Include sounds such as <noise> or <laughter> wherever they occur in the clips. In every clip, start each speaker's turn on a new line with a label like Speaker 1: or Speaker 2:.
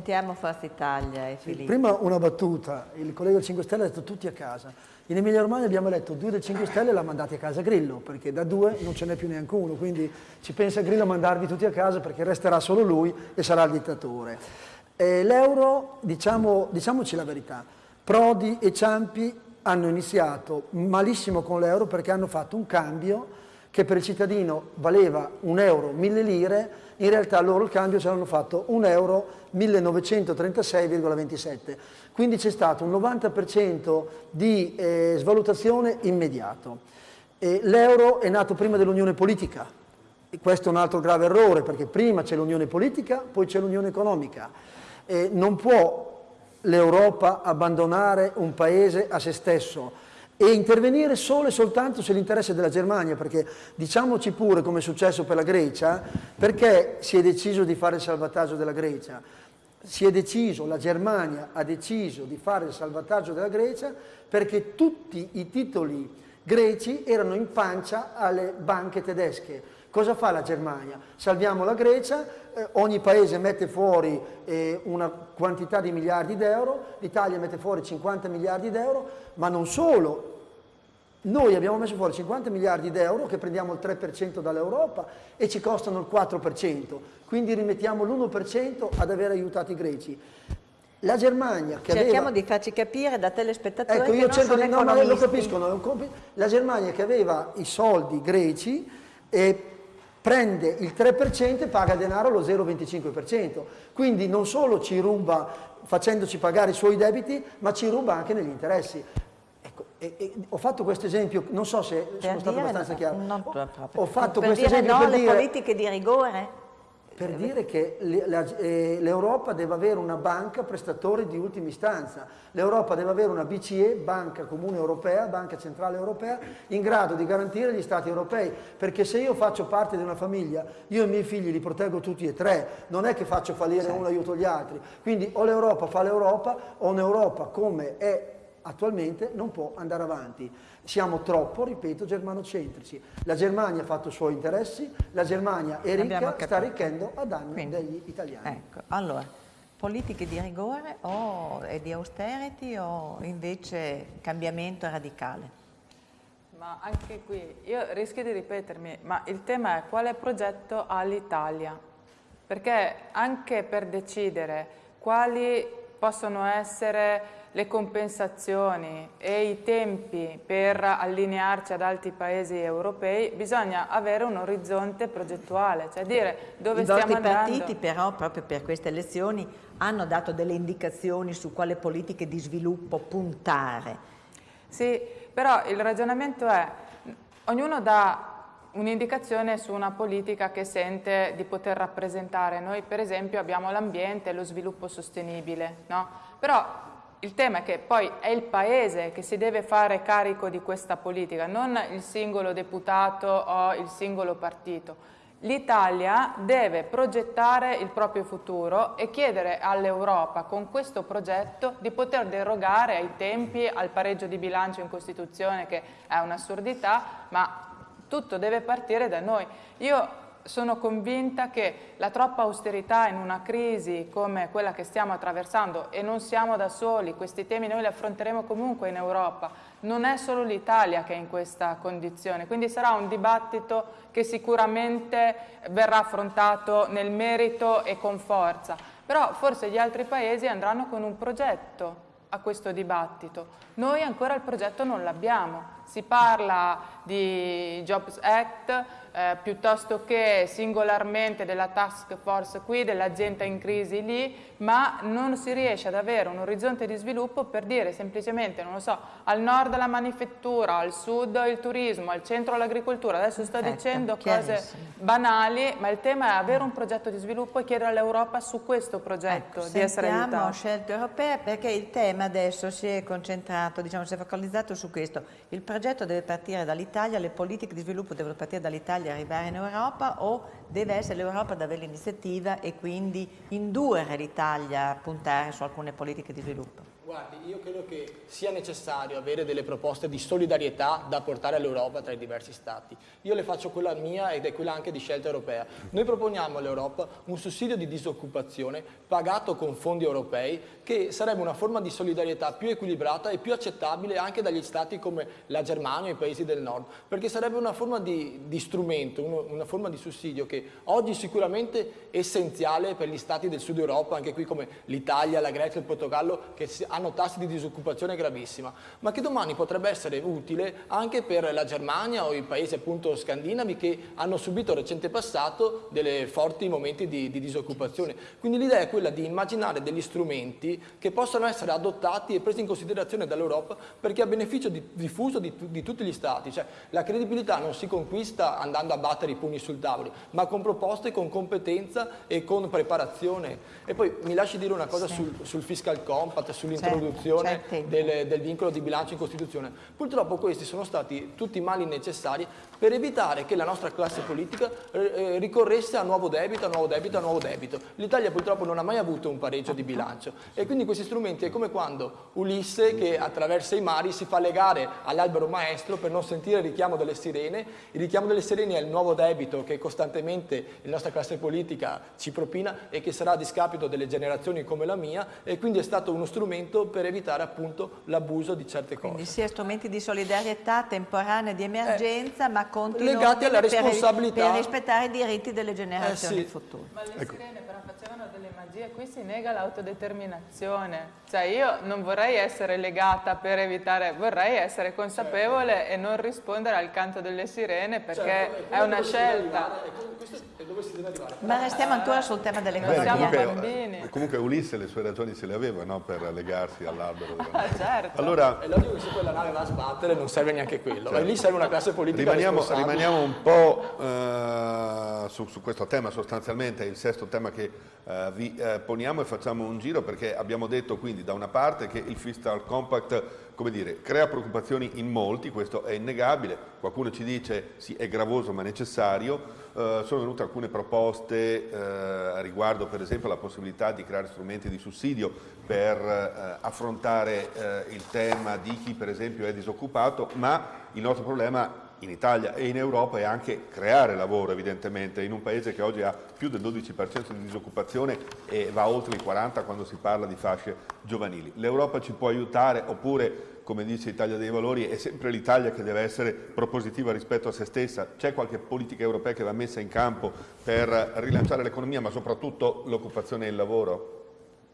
Speaker 1: Sentiamo Forza Italia e Filippo.
Speaker 2: Prima una battuta, il collega del 5 Stelle ha detto tutti a casa. In Emilia Romagna abbiamo eletto due del 5 Stelle e l'ha mandati a casa Grillo, perché da due non ce n'è più neanche uno, quindi ci pensa Grillo a mandarvi tutti a casa perché resterà solo lui e sarà il dittatore. L'euro, diciamo, diciamoci la verità, Prodi e Ciampi hanno iniziato malissimo con l'euro perché hanno fatto un cambio che per il cittadino valeva un euro, mille lire, in realtà loro il cambio ce l'hanno fatto un euro 1936,27. Quindi c'è stato un 90% di eh, svalutazione immediato. L'euro è nato prima dell'unione politica, e questo è un altro grave errore perché prima c'è l'unione politica, poi c'è l'unione economica. E non può l'Europa abbandonare un paese a se stesso e intervenire solo e soltanto se l'interesse della Germania, perché diciamoci pure come è successo per la Grecia, perché si è deciso di fare il salvataggio della Grecia? Si è deciso, la Germania ha deciso di fare il salvataggio della Grecia perché tutti i titoli greci erano in pancia alle banche tedesche. Cosa fa la Germania? Salviamo la Grecia, eh, ogni paese mette fuori eh, una quantità di miliardi d'euro, l'Italia mette fuori 50 miliardi d'euro, ma non solo, noi abbiamo messo fuori 50 miliardi d'euro che prendiamo il 3% dall'Europa e ci costano il 4%, quindi rimettiamo l'1% ad aver aiutato i greci. La Germania che
Speaker 1: Cerchiamo
Speaker 2: aveva...
Speaker 1: di farci capire da telespettatori
Speaker 2: ecco, io cerco di... no, no, lo capiscono, la Germania che aveva i soldi greci e prende il 3% e paga denaro lo 0,25%. Quindi non solo ci ruba facendoci pagare i suoi debiti, ma ci ruba anche negli interessi. Ecco, e, e, ho fatto questo esempio, non so se
Speaker 1: Per
Speaker 2: sono stato abbastanza
Speaker 1: no,
Speaker 2: chiaro.
Speaker 1: non
Speaker 2: Ho- ho fatto questo esempio
Speaker 1: no
Speaker 2: per
Speaker 1: alle
Speaker 2: dire,
Speaker 1: politiche di rigore?
Speaker 2: Per dire che eh, l'Europa deve avere una banca prestatore di ultima istanza. L'Europa deve avere una BCE, Banca Comune Europea, Banca Centrale Europea, in grado di garantire gli Stati europei. Perché se io faccio parte di una famiglia, io e i miei figli li proteggo tutti e tre, non è che faccio fallire uno e aiuto gli altri. Quindi o l'Europa fa l'Europa o un'Europa come è attualmente non può andare avanti. Siamo troppo, ripeto, germanocentrici. La Germania ha fatto i suoi interessi, la Germania è ricca, sta arricchendo a danno
Speaker 1: Quindi,
Speaker 2: degli italiani.
Speaker 1: Ecco, allora, politiche di rigore o e di austerity o invece cambiamento radicale?
Speaker 3: Ma anche qui, io rischio di ripetermi, ma il tema è quale progetto ha l'Italia? Perché anche per decidere quali possono essere le compensazioni e i tempi per allinearci ad altri paesi europei, bisogna avere un orizzonte progettuale, cioè dire dove
Speaker 1: I
Speaker 3: stiamo andando.
Speaker 1: partiti però proprio per queste elezioni hanno dato delle indicazioni su quale politiche di sviluppo puntare.
Speaker 3: Sì, però il ragionamento è, ognuno dà un'indicazione su una politica che sente di poter rappresentare. Noi per esempio abbiamo l'ambiente e lo sviluppo sostenibile, no? Però il tema è che poi è il Paese che si deve fare carico di questa politica, non il singolo deputato o il singolo partito. L'Italia deve progettare il proprio futuro e chiedere all'Europa con questo progetto di poter derogare ai tempi, al pareggio di bilancio in Costituzione che è un'assurdità, ma tutto deve partire da noi. Io sono convinta che la troppa austerità in una crisi come quella che stiamo attraversando, e non siamo da soli, questi temi noi li affronteremo comunque in Europa, non è solo l'Italia che è in questa condizione, quindi sarà un dibattito che sicuramente verrà affrontato nel merito e con forza, però forse gli altri paesi andranno con un progetto a questo dibattito. Noi ancora il progetto non l'abbiamo, si parla di Jobs Act eh, piuttosto che singolarmente della task force qui, dell'azienda in crisi lì, ma non si riesce ad avere un orizzonte di sviluppo per dire semplicemente, non lo so, al nord la manifattura, al sud il turismo, al centro l'agricoltura. Adesso sto
Speaker 1: Perfetto,
Speaker 3: dicendo cose banali, ma il tema è avere un progetto di sviluppo e chiedere all'Europa su questo progetto
Speaker 1: Ecco,
Speaker 3: di essere aiutata.
Speaker 1: scelte europee perché il tema adesso si è concentrato, diciamo, si è focalizzato su questo. Il progetto deve partire dall'Italia, le politiche di sviluppo devono partire dall'Italia e arrivare in Europa o deve essere l'Europa ad avere l'iniziativa e quindi indurre l'Italia a puntare su alcune politiche di sviluppo?
Speaker 4: Guardi, io credo che sia necessario avere delle proposte di solidarietà da portare all'Europa tra i diversi Stati. Io le faccio quella mia ed è quella anche di scelta europea. Noi proponiamo all'Europa un sussidio di disoccupazione pagato con fondi europei che sarebbe una forma di solidarietà più equilibrata e più accettabile anche dagli Stati come la Germania e i paesi del nord, perché sarebbe una forma di, di strumento, uno, una forma di sussidio che oggi sicuramente è essenziale per gli Stati del sud Europa, anche qui come l'Italia, la Grecia il Portogallo, che hanno hanno tassi di disoccupazione gravissima, ma che domani potrebbe essere utile anche per la Germania o i paesi appunto scandinavi che hanno subito recente passato dei forti momenti di, di disoccupazione. Quindi l'idea è quella di immaginare degli strumenti che possano essere adottati e presi in considerazione dall'Europa perché a beneficio di, diffuso di, di, tutti gli Stati. Cioè, la credibilità non si conquista andando a battere i pugni sul tavolo, ma con proposte, con competenza e con preparazione. E poi mi lasci dire una cosa sì. sul, sul fiscal compact, sull'introduzione introduzione del, del, vincolo di bilancio in Costituzione. Purtroppo questi sono stati tutti mali necessari per evitare che la nostra classe politica eh, eh, ricorresse a nuovo debito, a nuovo debito, a nuovo debito. L'Italia purtroppo non ha mai avuto un pareggio di bilancio e quindi questi strumenti è come quando Ulisse che attraversa i mari si fa legare all'albero maestro per non sentire il richiamo delle sirene. Il richiamo delle sirene è il nuovo debito che costantemente la nostra classe politica ci propina e che sarà a discapito delle generazioni come la mia e quindi è stato uno strumento per evitare appunto l'abuso di certe cose.
Speaker 1: Quindi sia strumenti di solidarietà temporanea di emergenza, eh, ma continui
Speaker 4: legati alla responsabilità
Speaker 1: per, rispettare i diritti delle generazioni
Speaker 4: eh sì.
Speaker 1: future.
Speaker 3: Ma le ecco. sirene però facevano delle magie, qui si nega l'autodeterminazione. Cioè io non vorrei essere legata per evitare, vorrei essere consapevole certo. e non rispondere al canto delle sirene perché certo, è una scelta.
Speaker 1: Ma restiamo ancora sul tema dell'economia.
Speaker 3: Siamo bambini.
Speaker 5: Comunque Ulisse le sue ragioni se le aveva no? per legarsi all'arbero.
Speaker 3: Ah, certo.
Speaker 4: Allora, è logico che se quella nave va a sbattere non serve neanche quello, certo. lì serve una classe politica
Speaker 5: rimaniamo, rimaniamo un po' eh, su, su, questo tema sostanzialmente, è il sesto tema che eh, vi eh, poniamo e facciamo un giro perché abbiamo detto quindi da una parte che il Fiscal Compact come dire, crea preoccupazioni in molti, questo è innegabile, qualcuno ci dice sì è gravoso ma necessario, eh, sono venute alcune proposte eh, riguardo per esempio la possibilità di creare strumenti di sussidio per eh, affrontare eh, il tema di chi per esempio è disoccupato, ma il nostro problema in Italia e in Europa è anche creare lavoro evidentemente in un paese che oggi ha più del 12% di disoccupazione e va oltre il 40% quando si parla di fasce giovanili. L'Europa ci può aiutare oppure come dice Italia dei Valori, è sempre l'Italia che deve essere propositiva rispetto a se stessa. C'è qualche politica europea che va messa in campo per rilanciare l'economia, ma soprattutto l'occupazione e il lavoro?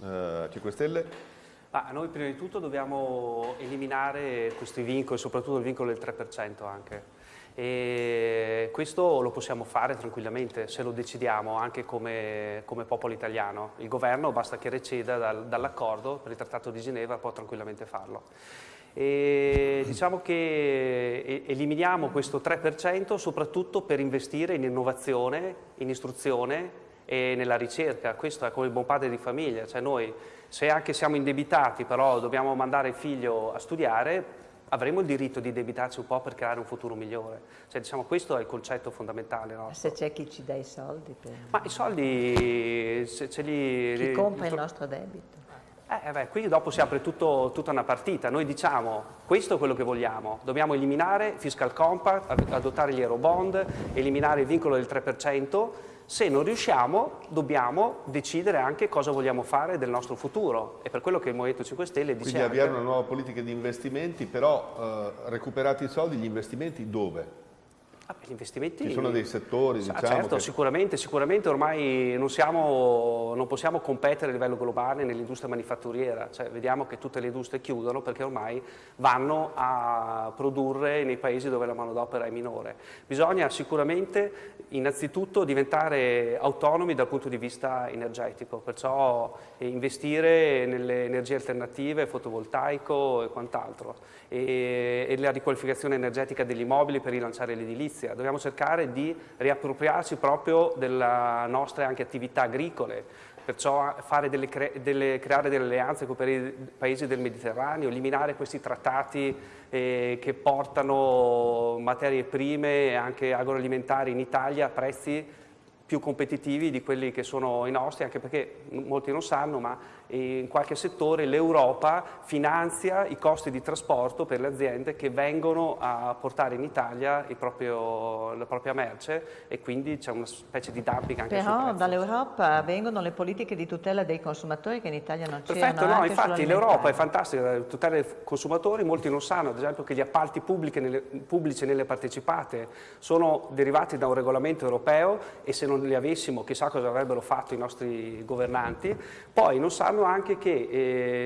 Speaker 5: Uh, 5 Stelle?
Speaker 6: Ah, noi prima di tutto dobbiamo eliminare questi vincoli, soprattutto il vincolo del 3% anche. E questo lo possiamo fare tranquillamente se lo decidiamo anche come, come popolo italiano. Il governo basta che receda dal, dall'accordo per il Trattato di Ginevra, può tranquillamente farlo. E diciamo che eliminiamo questo 3% soprattutto per investire in innovazione, in istruzione e nella ricerca. Questo è come il buon padre di famiglia, cioè noi se anche siamo indebitati però dobbiamo mandare il figlio a studiare, avremo il diritto di debitarci un po' per creare un futuro migliore. Cioè, diciamo, questo è il concetto fondamentale. No?
Speaker 1: Se c'è chi ci dà i soldi? Per...
Speaker 6: Ma i soldi se, ce li...
Speaker 1: Chi compra il nostro debito?
Speaker 6: Eh, beh, qui dopo si apre tutto, tutta una partita. Noi diciamo, questo è quello che vogliamo. Dobbiamo eliminare il fiscal compact, adottare gli eurobond, eliminare il vincolo del 3%. Se non riusciamo, dobbiamo decidere anche cosa vogliamo fare del nostro futuro. È per quello che il Movimento 5 Stelle dice
Speaker 5: Quindi avviare una nuova politica di investimenti, però eh, recuperati i soldi, gli investimenti dove?
Speaker 6: Ah, gli investimenti...
Speaker 5: Ci sono dei settori, diciamo...
Speaker 6: certo,
Speaker 5: che...
Speaker 6: sicuramente, sicuramente ormai non, siamo, non, possiamo competere a livello globale nell'industria manifatturiera, cioè, vediamo che tutte le industrie chiudono perché ormai vanno a produrre nei paesi dove la manodopera è minore. Bisogna sicuramente innanzitutto diventare autonomi dal punto di vista energetico, perciò investire nelle energie alternative, fotovoltaico e quant'altro, e, e la riqualificazione energetica degli immobili per rilanciare l'edilizia edilizia, dobbiamo cercare di riappropriarci proprio delle nostre attività agricole, perciò delle delle, creare delle alleanze con i paesi del Mediterraneo, eliminare questi trattati eh, che portano materie prime e anche agroalimentari in Italia a prezzi più competitivi di quelli che sono i nostri, anche perché molti non sanno, ma in qualche settore l'Europa finanzia i costi di trasporto per le aziende che vengono a portare in Italia proprio, la propria merce e quindi c'è una specie di dumping anche
Speaker 1: Però dall'Europa vengono le politiche di tutela dei consumatori che in Italia non c'erano.
Speaker 6: Perfetto, no, infatti l'Europa è fantastica, la tutela dei consumatori, molti non sanno ad esempio che gli appalti nelle, pubblici nelle partecipate sono derivati da un regolamento europeo e se non li avessimo chissà cosa avrebbero fatto i nostri governanti, poi non sanno anche che,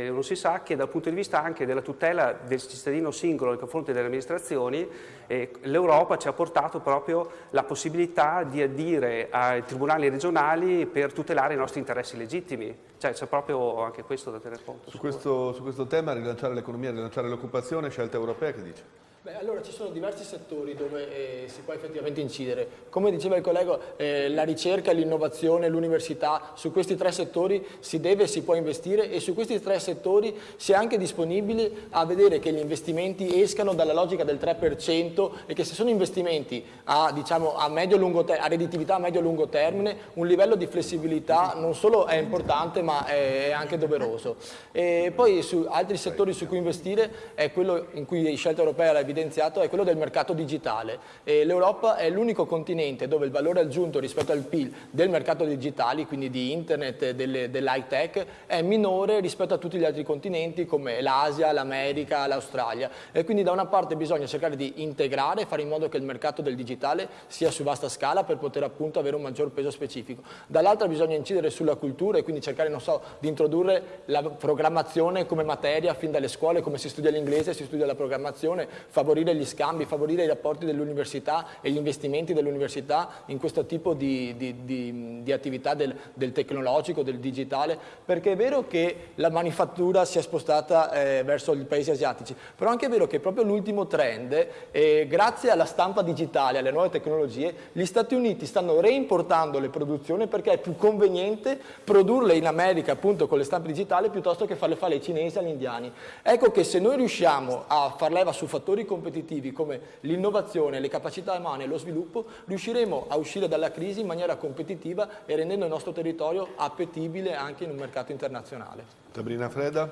Speaker 6: eh, non si sa che dal punto di vista anche della tutela del cittadino singolo nei confronti delle amministrazioni, eh, l'Europa ci ha portato proprio la possibilità di adire ai tribunali regionali per tutelare i nostri interessi legittimi. Cioè c'è proprio anche questo da tenere conto.
Speaker 5: Su questo, su questo tema, rilanciare l'economia, rilanciare l'occupazione, scelta europea, che dice?
Speaker 4: Beh, allora ci sono diversi settori dove eh, si può effettivamente incidere. Come diceva il collega, eh, la ricerca, l'innovazione, l'università, su questi tre settori si deve e si può investire e su questi tre settori si è anche disponibili a vedere che gli investimenti escano dalla logica del 3% e che se sono investimenti a, diciamo, a, a redditività a medio-lungo termine, un livello di flessibilità non solo è importante ma è anche doveroso. E poi su altri settori su cui investire è quello in cui Scelta Europea l'ha evidenziato è quello del mercato digitale. L'Europa è l'unico continente dove il valore aggiunto rispetto al PIL del mercato digitale, quindi di internet e dell'high tech, è minore rispetto a tutti gli altri continenti come l'Asia, l'America, l'Australia. E quindi da una parte bisogna cercare di integrare, fare in modo che il mercato del digitale sia su vasta scala per poter appunto avere un maggior peso specifico. Dall'altra bisogna incidere sulla cultura e quindi cercare, non so, di introdurre la programmazione come materia fin dalle scuole, come si studia l'inglese, si studia la programmazione, favorire gli scambi, favorire i rapporti dell'università e gli investimenti dell'università in questo tipo di, di, di, di attività del, del, tecnologico, del digitale, perché è vero che la manifattura si è spostata eh, verso i paesi asiatici, però anche è vero che proprio l'ultimo trend, eh, grazie alla stampa digitale, alle nuove tecnologie, gli Stati Uniti stanno reimportando le produzioni perché è più conveniente produrle in America appunto con le stampe digitali piuttosto che farle fare ai cinesi e agli indiani. Ecco che se noi riusciamo a far leva su fattori competitivi come l'innovazione, le capacità umane e lo sviluppo, riusciremo a uscire dalla crisi in maniera competitiva e rendendo il nostro territorio appetibile anche in un mercato internazionale.
Speaker 5: Sabrina Freda,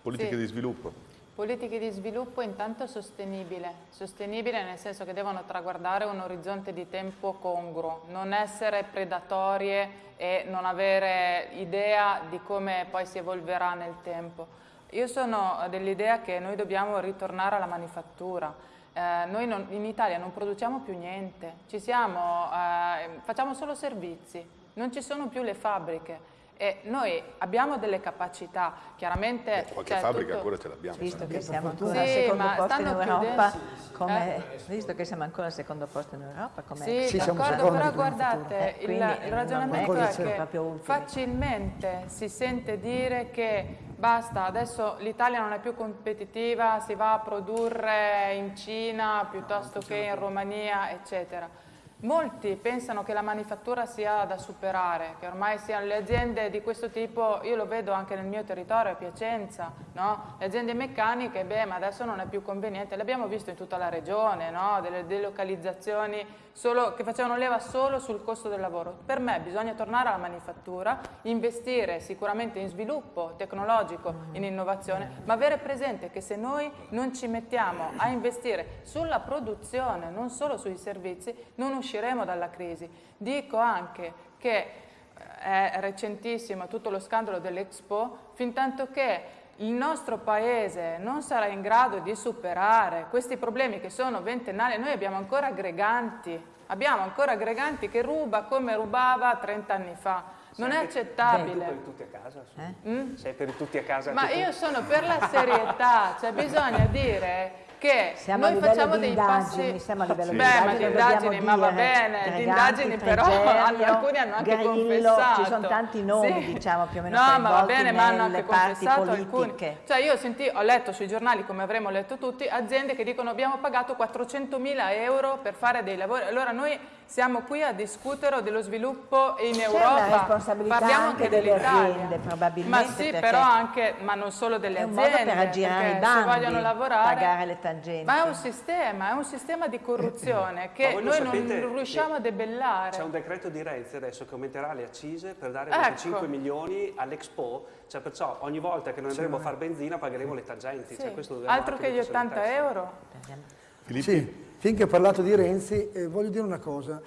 Speaker 5: politiche sì. di sviluppo.
Speaker 3: Politiche di sviluppo intanto sostenibile, sostenibile nel senso che devono traguardare un orizzonte di tempo congruo, non essere predatorie e non avere idea di come poi si evolverà nel tempo. Io sono dell'idea che noi dobbiamo ritornare alla manifattura. Eh, noi non, in Italia non produciamo più niente, siamo, eh, facciamo solo servizi, non ci sono più le fabbriche. E noi abbiamo delle capacità, chiaramente...
Speaker 5: Beh, qualche fabbrica tutto... ancora ce l'abbiamo.
Speaker 1: Visto che siamo ancora sì, al secondo posto in Europa, come, eh? visto che siamo ancora al secondo posto in Europa, come
Speaker 3: Sì, sì d'accordo, però guardate, eh, il, il, ragionamento è, è che facilmente si sente dire che basta, adesso l'Italia non è più competitiva, si va a produrre in Cina piuttosto che in Romania, eccetera. Molti pensano che la manifattura sia da superare, che ormai siano le aziende di questo tipo, io lo vedo anche nel mio territorio, a Piacenza, no? le aziende meccaniche, beh ma adesso non è più conveniente, l'abbiamo visto in tutta la regione, no? delle delocalizzazioni solo, che facevano leva solo sul costo del lavoro. Per me bisogna tornare alla manifattura, investire sicuramente in sviluppo tecnologico, in innovazione, ma avere presente che se noi non ci mettiamo a investire sulla produzione, non solo sui servizi, non usciremo dalla crisi. Dico anche che eh, è recentissimo tutto lo scandalo dell'Expo, fin tanto che il nostro paese non sarà in grado di superare questi problemi che sono ventennali, noi abbiamo ancora aggreganti, abbiamo ancora aggreganti che ruba come rubava 30 anni fa. Non è accettabile.
Speaker 6: Sei per tutti a casa? Eh? Mm? Sei per tutti a casa?
Speaker 3: Ma io sono per la serietà, cioè bisogna dire che
Speaker 1: siamo
Speaker 3: noi facciamo dei passi
Speaker 1: siamo a livello
Speaker 3: di Beh, ma di indagini, ma va bene, di indagini però <laughs> hanno, alcuni hanno anche Grillo, confessato.
Speaker 1: Ci sono tanti nomi, sì. diciamo, più o meno
Speaker 3: No, ma va bene, ma hanno anche confessato politiche. alcuni. Cioè io senti, ho letto sui giornali, come avremo letto tutti, aziende che dicono abbiamo pagato 400 mila euro per fare dei lavori. Allora noi siamo qui a discutere dello sviluppo in Europa. parliamo
Speaker 1: anche delle aziende, probabilmente,
Speaker 3: Ma sì, però anche, ma non solo delle
Speaker 1: è un
Speaker 3: aziende.
Speaker 1: modo per aggirare i bandi,
Speaker 3: se vogliono lavorare,
Speaker 1: pagare le tangenti.
Speaker 3: Ma è un sistema, è un sistema di corruzione che noi
Speaker 6: sapete
Speaker 3: non riusciamo a debellare.
Speaker 6: C'è un decreto di Renzi adesso che aumenterà le accise per dare
Speaker 3: Ecco.
Speaker 6: 25 milioni all'Expo, cioè perciò ogni volta che noi andremo a fare benzina pagheremo le tangenti.
Speaker 3: Sì.
Speaker 6: Cioè, questo dobbiamo
Speaker 3: Altro che gli
Speaker 6: metterci nella
Speaker 3: 80
Speaker 6: testa.
Speaker 3: euro.
Speaker 2: Sì, finché ho parlato di Renzi, eh, voglio dire una cosa.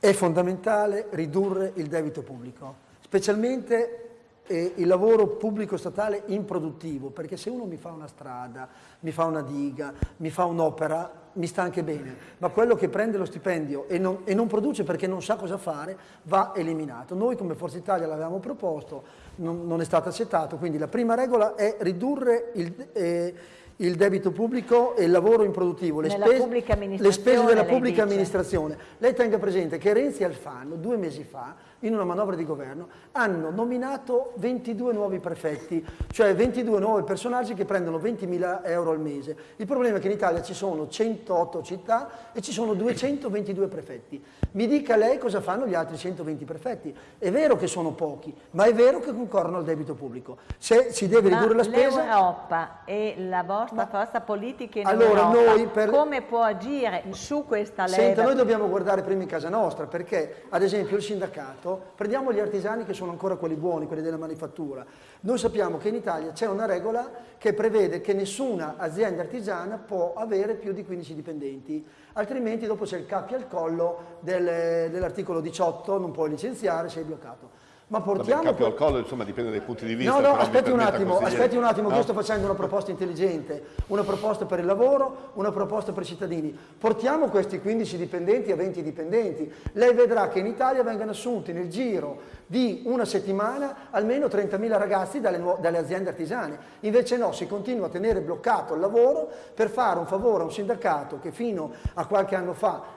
Speaker 2: È fondamentale ridurre il debito pubblico, specialmente eh, il lavoro pubblico statale improduttivo, perché se uno mi fa una strada, mi fa una diga, mi fa un'opera, mi sta anche bene, ma quello che prende lo stipendio e non, e non produce perché non sa cosa fare va eliminato. Noi come Forza Italia l'avevamo proposto, non, non è stato accettato, quindi la prima regola è ridurre il... eh, il debito pubblico e il lavoro improduttivo, le, spese- le spese della
Speaker 1: lei
Speaker 2: pubblica
Speaker 1: dice.
Speaker 2: amministrazione. Lei tenga presente che Renzi Alfano due mesi fa, in una manovra di governo, hanno nominato 22 nuovi prefetti, cioè 22 nuovi personaggi che prendono 20.000 euro al mese. Il problema è che in Italia ci sono 108 città e ci sono 222 prefetti. Mi dica lei cosa fanno gli altri 120 prefetti. È vero che sono pochi, ma è vero che concorrono al debito pubblico. Se si deve
Speaker 1: Ma
Speaker 2: ridurre la spesa...
Speaker 1: l'Europa e la vostra forza politica in
Speaker 2: Allora,
Speaker 1: Europa,
Speaker 2: noi per-
Speaker 1: come può agire su questa leva?
Speaker 2: Senta, noi dobbiamo guardare prima in casa nostra perché, ad esempio, il sindacato, prendiamo gli artigiani che sono ancora quelli buoni, quelli della manifattura. Noi sappiamo che in Italia c'è una regola che prevede che nessuna azienda artigiana può avere più di 15 dipendenti, altrimenti dopo c'è il cappio al collo del- dell'articolo 18, non puoi licenziare, sei bloccato. Ma
Speaker 5: Vabbè,
Speaker 2: portiamo...
Speaker 5: capo al collo, insomma, dipende dai punti di vista.
Speaker 2: No, no, aspetti un attimo,
Speaker 5: consigliere.
Speaker 2: aspetti un attimo,
Speaker 5: No?
Speaker 2: io sto facendo una proposta intelligente, una proposta per il lavoro, una proposta per i cittadini. Portiamo questi 15 dipendenti a 20 dipendenti. Lei vedrà che in Italia vengono assunti nel giro di una settimana almeno 30.000 ragazzi dalle, dalle aziende artigiane. Invece no, si continua a tenere bloccato il lavoro per fare un favore a un sindacato che fino a qualche anno fa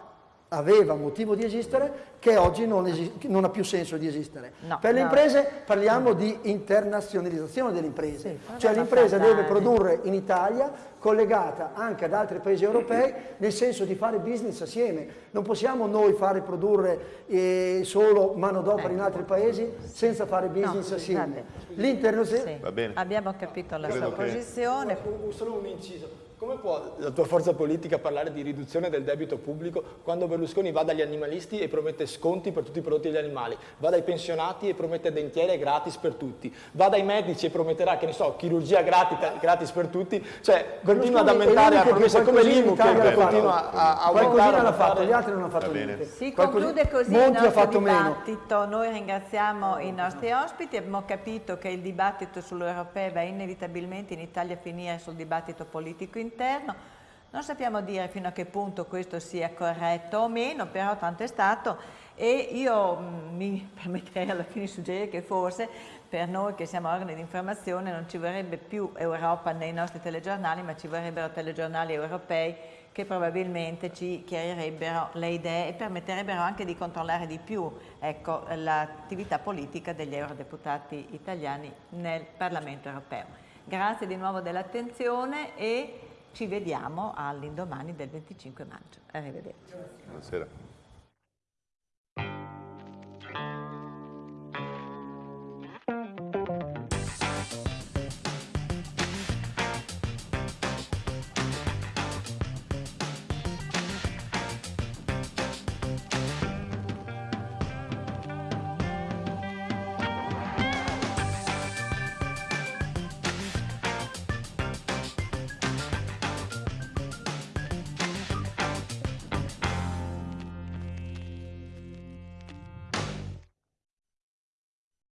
Speaker 2: aveva motivo di esistere, che oggi non, non ha più senso di esistere.
Speaker 1: No,
Speaker 2: per le
Speaker 1: no.
Speaker 2: imprese parliamo di internazionalizzazione delle imprese,
Speaker 1: Sì,
Speaker 2: cioè l'impresa deve
Speaker 1: fantasia.
Speaker 2: produrre in Italia collegata anche ad altri paesi europei nel senso di fare business assieme. Non possiamo noi fare produrre eh, solo manodopera in altri paesi senza fare business
Speaker 1: No,
Speaker 2: assieme. L'internazio-
Speaker 1: Sì. Abbiamo capito la
Speaker 5: Credo
Speaker 1: sua
Speaker 5: che-
Speaker 1: posizione.
Speaker 4: Solo un inciso. Come può la tua forza politica parlare di riduzione del debito pubblico quando Berlusconi va dagli animalisti e promette sconti per tutti i prodotti degli animali, va dai pensionati e promette dentiere gratis per tutti, va dai medici e prometterà, che ne so, chirurgia gratis, gratis per tutti, cioè continua ad aumentare a
Speaker 2: l'unico che
Speaker 4: promesse come l'IMU che continua
Speaker 5: fatto.
Speaker 4: a, a aumentare.
Speaker 2: Qualcosina l'ha fatto, gli altri non hanno fatto niente.
Speaker 1: Si conclude così il
Speaker 2: Monti ha
Speaker 1: nostro
Speaker 2: fatto meno.
Speaker 1: dibattito. Noi ringraziamo i nostri ospiti, abbiamo capito che il dibattito sull'europeo va inevitabilmente in Italia a finire sul dibattito politico interno. Non sappiamo dire fino a che punto questo sia corretto o meno, però tanto è stato e io mh, mi <laughs> permetterei alla fine di suggerire che forse per noi che siamo organi di informazione non ci vorrebbe più Europa nei nostri telegiornali, ma ci vorrebbero telegiornali europei che probabilmente ci chiarirebbero le idee e permetterebbero anche di controllare di più ecco, l'attività politica degli eurodeputati italiani nel Parlamento europeo. Grazie di nuovo dell'attenzione e ci vediamo all'indomani del 25 maggio. Arrivederci.
Speaker 5: Buonasera.